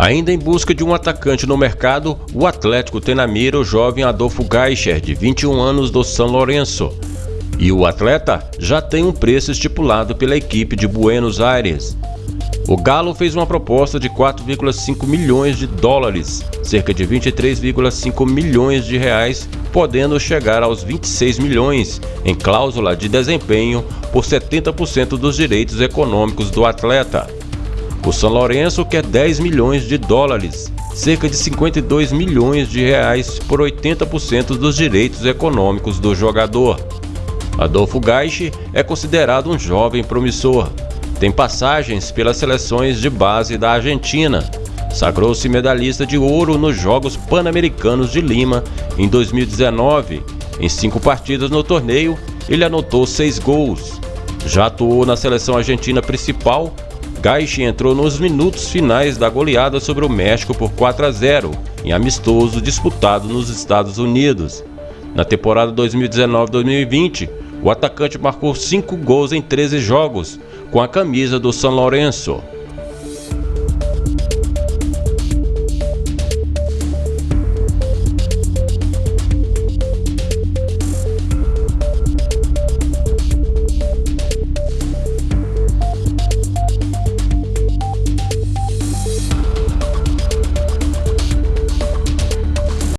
Ainda em busca de um atacante no mercado, o Atlético tem na mira o jovem Adolfo Geicher, de 21 anos do São Lourenço. E o atleta já tem um preço estipulado pela equipe de Buenos Aires. O Galo fez uma proposta de 4,5 milhões de dólares, cerca de 23,5 milhões de reais, podendo chegar aos 26 milhões em cláusula de desempenho por 70% dos direitos econômicos do atleta. O São Lourenço quer 10 milhões de dólares, cerca de 52 milhões de reais por 80% dos direitos econômicos do jogador. Adolfo Gaiche é considerado um jovem promissor. Tem passagens pelas seleções de base da Argentina. Sagrou-se medalhista de ouro nos Jogos Pan-Americanos de Lima em 2019. Em cinco partidas no torneio, ele anotou seis gols. Já atuou na seleção argentina principal Gaichi entrou nos minutos finais da goleada sobre o México por 4 a 0, em amistoso disputado nos Estados Unidos. Na temporada 2019-2020, o atacante marcou 5 gols em 13 jogos, com a camisa do São Lourenço.